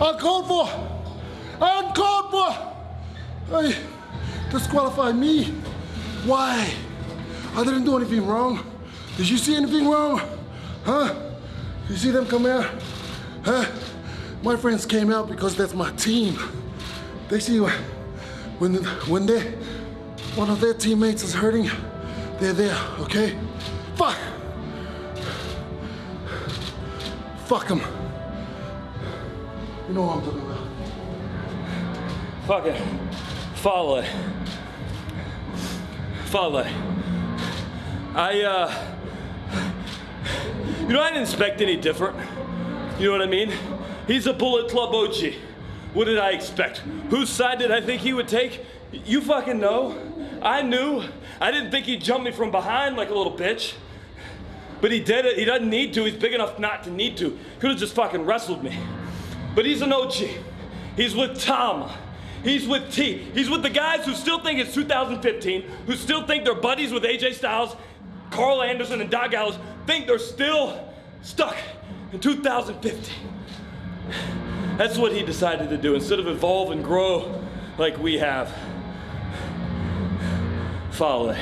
Uncalled for! Uncalled for! Hey, disqualify me. Why? I didn't do anything wrong. Did you see anything wrong? Huh? You see them come out? Huh? My friends came out because that's my team. They see when when they one of their teammates is hurting, they're there, okay? Fuck! Fuck them. You know what I'm talking about. Fuck it. Follow it. Follow it. I, uh, you know, I didn't expect any different. You know what I mean? He's a Bullet Club OG. What did I expect? Whose side did I think he would take? You fucking know. I knew. I didn't think he'd jump me from behind like a little bitch. But he did it. He doesn't need to. He's big enough not to need to. Could have just fucking wrestled me. But he's an OG. He's with Tom. He's with T. He's with the guys who still think it's 2015, who still think they're buddies with AJ Styles, Karl Anderson, and Doc Gallows, think they're still stuck in 2015. That's what he decided to do instead of evolve and grow like we have. Follow.